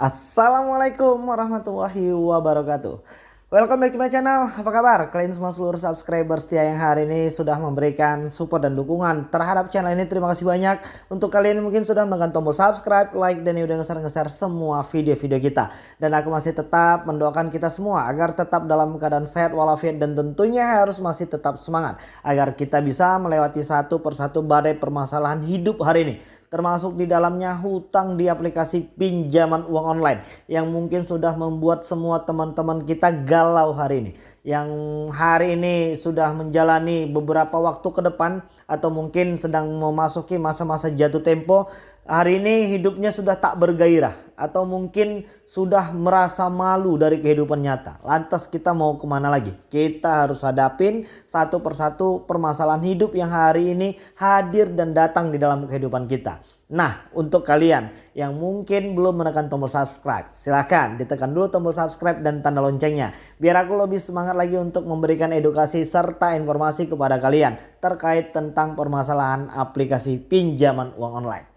Assalamualaikum warahmatullahi wabarakatuh. Welcome back to my channel, apa kabar? Kalian semua seluruh subscriber setia yang hari ini sudah memberikan support dan dukungan terhadap channel ini. Terima kasih banyak. Untuk kalian yang mungkin sudah menekan tombol subscribe, like, dan udah ngeser-ngeser semua video-video kita. Dan aku masih tetap mendoakan kita semua agar tetap dalam keadaan sehat walafiat Dan tentunya harus masih tetap semangat Agar kita bisa melewati satu persatu badai permasalahan hidup hari ini termasuk di dalamnya hutang di aplikasi pinjaman uang online yang mungkin sudah membuat semua teman-teman kita galau hari ini. Yang hari ini sudah menjalani beberapa waktu ke depan atau mungkin sedang memasuki masa-masa jatuh tempo hari ini hidupnya sudah tak bergairah atau mungkin sudah merasa malu dari kehidupan nyata. Lantas kita mau ke mana lagi? Kita harus hadapin satu persatu permasalahan hidup yang hari ini hadir dan datang di dalam kehidupan kita. Nah untuk kalian yang mungkin belum menekan tombol subscribe silahkan ditekan dulu tombol subscribe dan tanda loncengnya. Biar aku lebih semangat lagi untuk memberikan edukasi serta informasi kepada kalian terkait tentang permasalahan aplikasi pinjaman uang online.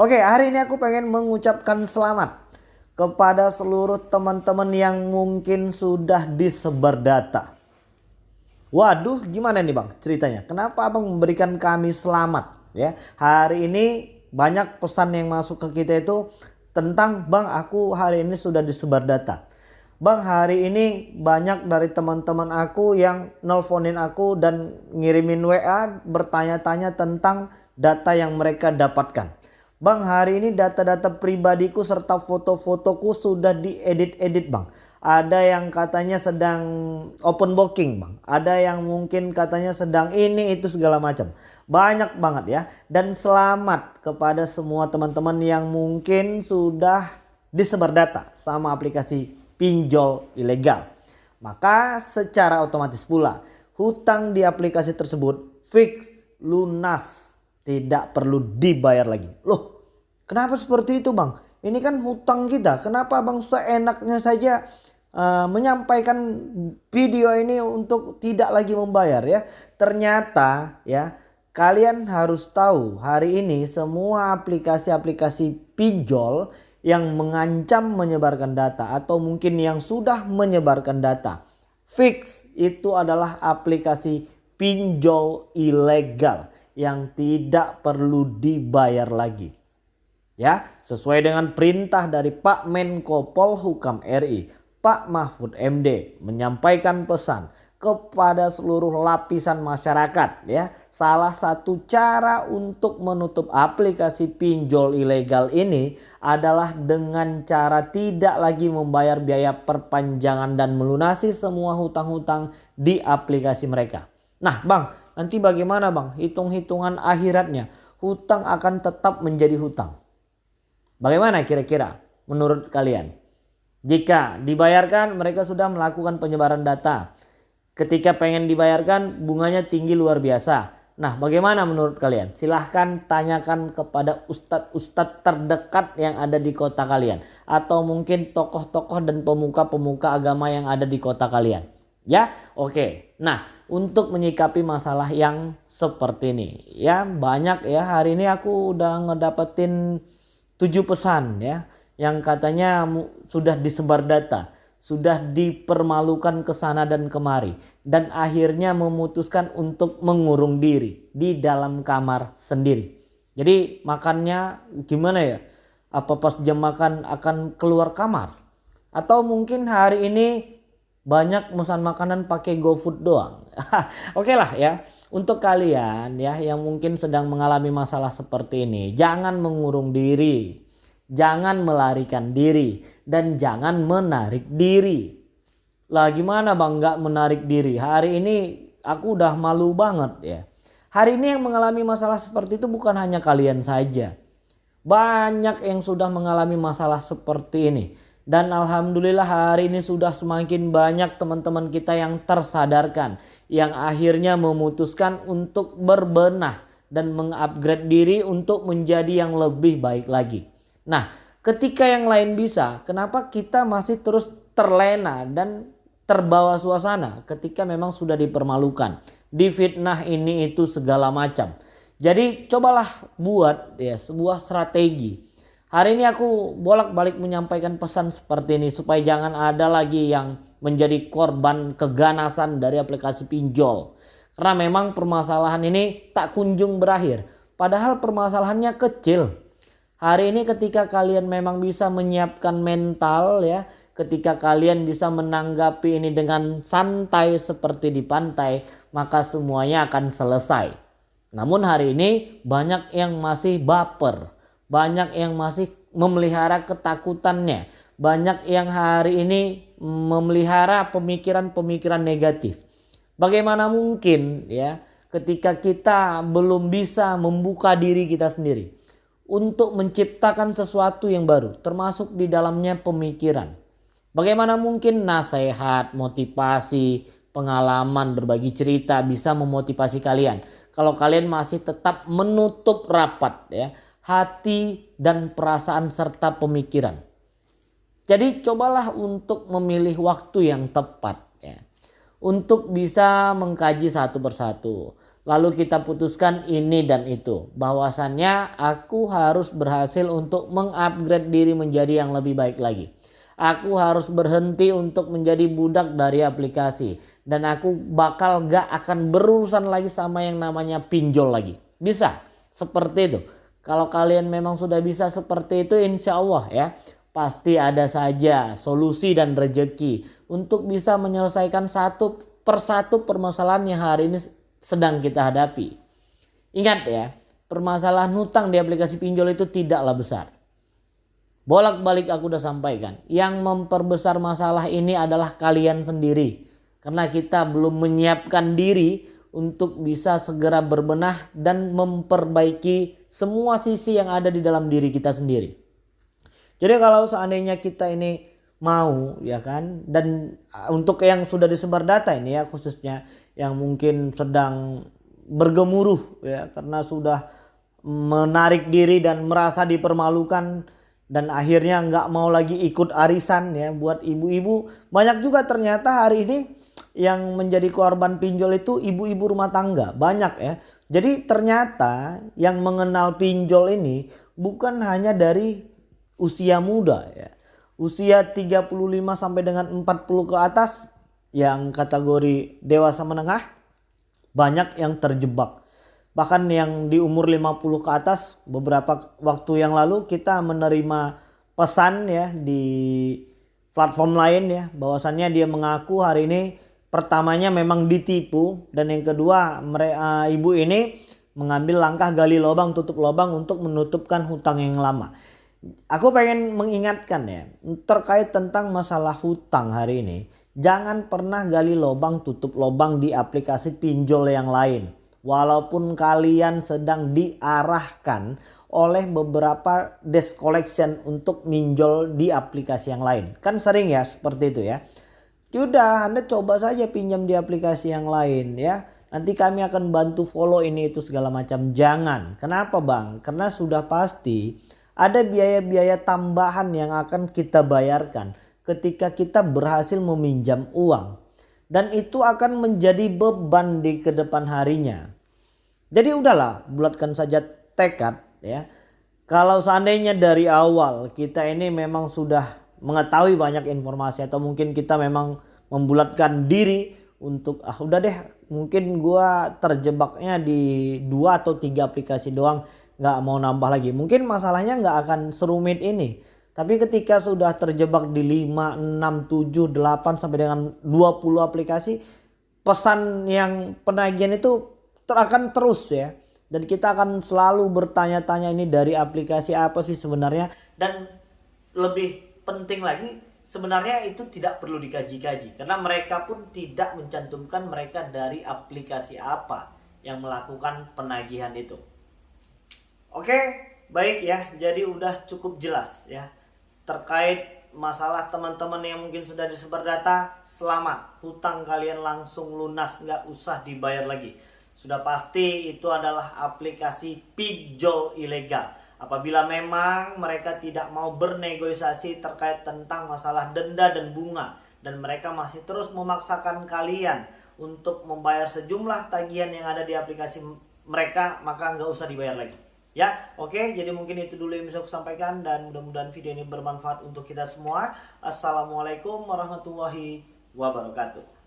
Oke hari ini aku pengen mengucapkan selamat kepada seluruh teman-teman yang mungkin sudah disebar data. Waduh gimana nih bang ceritanya kenapa abang memberikan kami selamat ya hari ini banyak pesan yang masuk ke kita itu tentang bang aku hari ini sudah disebar data. Bang hari ini banyak dari teman-teman aku yang nelponin aku dan ngirimin WA bertanya-tanya tentang data yang mereka dapatkan. Bang hari ini data-data pribadiku serta foto-fotoku sudah diedit-edit bang. Ada yang katanya sedang open booking bang. Ada yang mungkin katanya sedang ini itu segala macam. Banyak banget ya. Dan selamat kepada semua teman-teman yang mungkin sudah disebar data sama aplikasi pinjol ilegal. Maka secara otomatis pula hutang di aplikasi tersebut fix lunas tidak perlu dibayar lagi. Loh kenapa seperti itu bang? Ini kan hutang kita. Kenapa bang seenaknya saja uh, menyampaikan video ini untuk tidak lagi membayar ya. Ternyata ya kalian harus tahu hari ini semua aplikasi-aplikasi pinjol yang mengancam menyebarkan data atau mungkin yang sudah menyebarkan data. Fix itu adalah aplikasi pinjol ilegal yang tidak perlu dibayar lagi. Ya, sesuai dengan perintah dari Pak Menko Polhukam RI, Pak Mahfud MD menyampaikan pesan kepada seluruh lapisan masyarakat ya. Salah satu cara untuk menutup aplikasi pinjol ilegal ini adalah dengan cara tidak lagi membayar biaya perpanjangan dan melunasi semua hutang-hutang di aplikasi mereka. Nah, Bang, Nanti bagaimana bang? Hitung-hitungan akhiratnya. Hutang akan tetap menjadi hutang. Bagaimana kira-kira menurut kalian? Jika dibayarkan mereka sudah melakukan penyebaran data. Ketika pengen dibayarkan bunganya tinggi luar biasa. Nah bagaimana menurut kalian? Silahkan tanyakan kepada ustadz-ustadz terdekat yang ada di kota kalian. Atau mungkin tokoh-tokoh dan pemuka-pemuka agama yang ada di kota kalian. Ya oke. Nah untuk menyikapi masalah yang seperti ini. Ya banyak ya hari ini aku udah ngedapetin tujuh pesan ya yang katanya sudah disebar data, sudah dipermalukan ke sana dan kemari dan akhirnya memutuskan untuk mengurung diri di dalam kamar sendiri. Jadi makannya gimana ya? Apa pas jam makan akan keluar kamar? Atau mungkin hari ini banyak pesan makanan pakai GoFood doang. Oke lah ya. Untuk kalian ya yang mungkin sedang mengalami masalah seperti ini, jangan mengurung diri. Jangan melarikan diri dan jangan menarik diri. Lah gimana Bang nggak menarik diri? Hari ini aku udah malu banget ya. Hari ini yang mengalami masalah seperti itu bukan hanya kalian saja. Banyak yang sudah mengalami masalah seperti ini dan Alhamdulillah hari ini sudah semakin banyak teman-teman kita yang tersadarkan. Yang akhirnya memutuskan untuk berbenah dan mengupgrade diri untuk menjadi yang lebih baik lagi. Nah ketika yang lain bisa kenapa kita masih terus terlena dan terbawa suasana ketika memang sudah dipermalukan. Difitnah ini itu segala macam. Jadi cobalah buat ya sebuah strategi Hari ini aku bolak-balik menyampaikan pesan seperti ini supaya jangan ada lagi yang menjadi korban keganasan dari aplikasi pinjol. Karena memang permasalahan ini tak kunjung berakhir. Padahal permasalahannya kecil. Hari ini ketika kalian memang bisa menyiapkan mental ya, ketika kalian bisa menanggapi ini dengan santai seperti di pantai, maka semuanya akan selesai. Namun hari ini banyak yang masih baper banyak yang masih memelihara ketakutannya. Banyak yang hari ini memelihara pemikiran-pemikiran negatif. Bagaimana mungkin ya ketika kita belum bisa membuka diri kita sendiri untuk menciptakan sesuatu yang baru termasuk di dalamnya pemikiran. Bagaimana mungkin nasihat, motivasi, pengalaman, berbagi cerita bisa memotivasi kalian kalau kalian masih tetap menutup rapat ya hati, dan perasaan serta pemikiran. Jadi cobalah untuk memilih waktu yang tepat ya. Untuk bisa mengkaji satu persatu. Lalu kita putuskan ini dan itu. Bahwasannya aku harus berhasil untuk mengupgrade diri menjadi yang lebih baik lagi. Aku harus berhenti untuk menjadi budak dari aplikasi. Dan aku bakal gak akan berurusan lagi sama yang namanya pinjol lagi. Bisa seperti itu. Kalau kalian memang sudah bisa seperti itu insya Allah ya. Pasti ada saja solusi dan rejeki untuk bisa menyelesaikan satu persatu permasalahan yang hari ini sedang kita hadapi. Ingat ya, permasalahan hutang di aplikasi pinjol itu tidaklah besar. Bolak-balik aku udah sampaikan. Yang memperbesar masalah ini adalah kalian sendiri. Karena kita belum menyiapkan diri untuk bisa segera berbenah dan memperbaiki semua sisi yang ada di dalam diri kita sendiri. Jadi kalau seandainya kita ini mau ya kan dan uh, untuk yang sudah disebar data ini ya khususnya yang mungkin sedang bergemuruh ya karena sudah menarik diri dan merasa dipermalukan dan akhirnya nggak mau lagi ikut arisan ya buat ibu-ibu banyak juga ternyata hari ini yang menjadi korban pinjol itu ibu-ibu rumah tangga banyak ya. Jadi ternyata yang mengenal pinjol ini bukan hanya dari usia muda ya. Usia 35 sampai dengan 40 ke atas yang kategori dewasa menengah banyak yang terjebak. Bahkan yang di umur 50 ke atas beberapa waktu yang lalu kita menerima pesan ya di platform lain ya bahwasannya dia mengaku hari ini pertamanya memang ditipu dan yang kedua mereka uh, ibu ini mengambil langkah gali lubang tutup lubang untuk menutupkan hutang yang lama. Aku pengen mengingatkan ya terkait tentang masalah hutang hari ini. Jangan pernah gali lubang tutup lubang di aplikasi pinjol yang lain. Walaupun kalian sedang diarahkan oleh beberapa desk collection untuk minjol di aplikasi yang lain. Kan sering ya seperti itu ya. Sudah, Anda coba saja pinjam di aplikasi yang lain ya. Nanti kami akan bantu follow ini itu segala macam. Jangan. Kenapa bang? Karena sudah pasti ada biaya-biaya tambahan yang akan kita bayarkan ketika kita berhasil meminjam uang. Dan itu akan menjadi beban di ke depan harinya. Jadi udahlah bulatkan saja tekad ya. Kalau seandainya dari awal kita ini memang sudah mengetahui banyak informasi atau mungkin kita memang membulatkan diri untuk ah udah deh mungkin gua terjebaknya di dua atau tiga aplikasi doang nggak mau nambah lagi. Mungkin masalahnya nggak akan serumit ini tapi ketika sudah terjebak di 5, 6, 7, 8 sampai dengan 20 aplikasi pesan yang penagihan itu ter akan terus ya. Dan kita akan selalu bertanya-tanya ini dari aplikasi apa sih sebenarnya? Dan lebih penting lagi sebenarnya itu tidak perlu dikaji-kaji karena mereka pun tidak mencantumkan mereka dari aplikasi apa yang melakukan penagihan itu. Oke, baik ya. Jadi udah cukup jelas ya terkait masalah teman-teman yang mungkin sudah disebar data. Selamat, hutang kalian langsung lunas, nggak usah dibayar lagi. Sudah pasti itu adalah aplikasi pinjol ilegal Apabila memang mereka tidak mau bernegosiasi terkait tentang masalah denda dan bunga dan mereka masih terus memaksakan kalian untuk membayar sejumlah tagihan yang ada di aplikasi mereka maka nggak usah dibayar lagi. Ya, oke. Jadi mungkin itu dulu yang bisa aku sampaikan dan mudah-mudahan video ini bermanfaat untuk kita semua. Assalamualaikum warahmatullahi wabarakatuh.